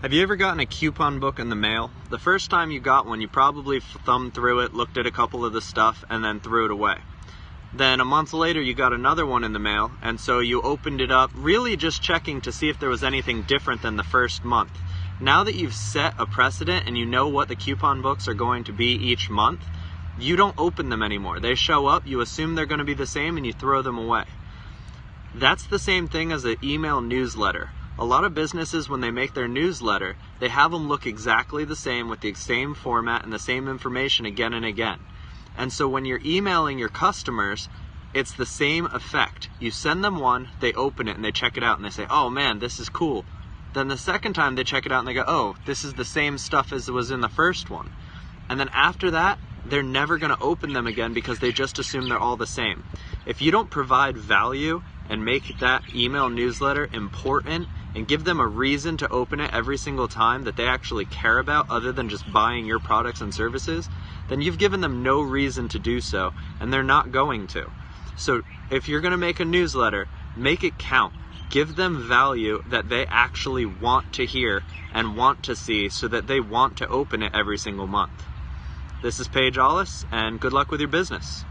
Have you ever gotten a coupon book in the mail? The first time you got one, you probably thumbed through it, looked at a couple of the stuff, and then threw it away. Then a month later, you got another one in the mail, and so you opened it up, really just checking to see if there was anything different than the first month. Now that you've set a precedent and you know what the coupon books are going to be each month, you don't open them anymore. They show up, you assume they're going to be the same, and you throw them away. That's the same thing as an email newsletter. A lot of businesses, when they make their newsletter, they have them look exactly the same with the same format and the same information again and again. And so when you're emailing your customers, it's the same effect. You send them one, they open it and they check it out and they say, oh man, this is cool. Then the second time they check it out and they go, oh, this is the same stuff as it was in the first one. And then after that, they're never going to open them again because they just assume they're all the same. If you don't provide value and make that email newsletter important and give them a reason to open it every single time that they actually care about other than just buying your products and services, then you've given them no reason to do so and they're not going to. So if you're going to make a newsletter, make it count. Give them value that they actually want to hear and want to see so that they want to open it every single month. This is Paige Allis, and good luck with your business.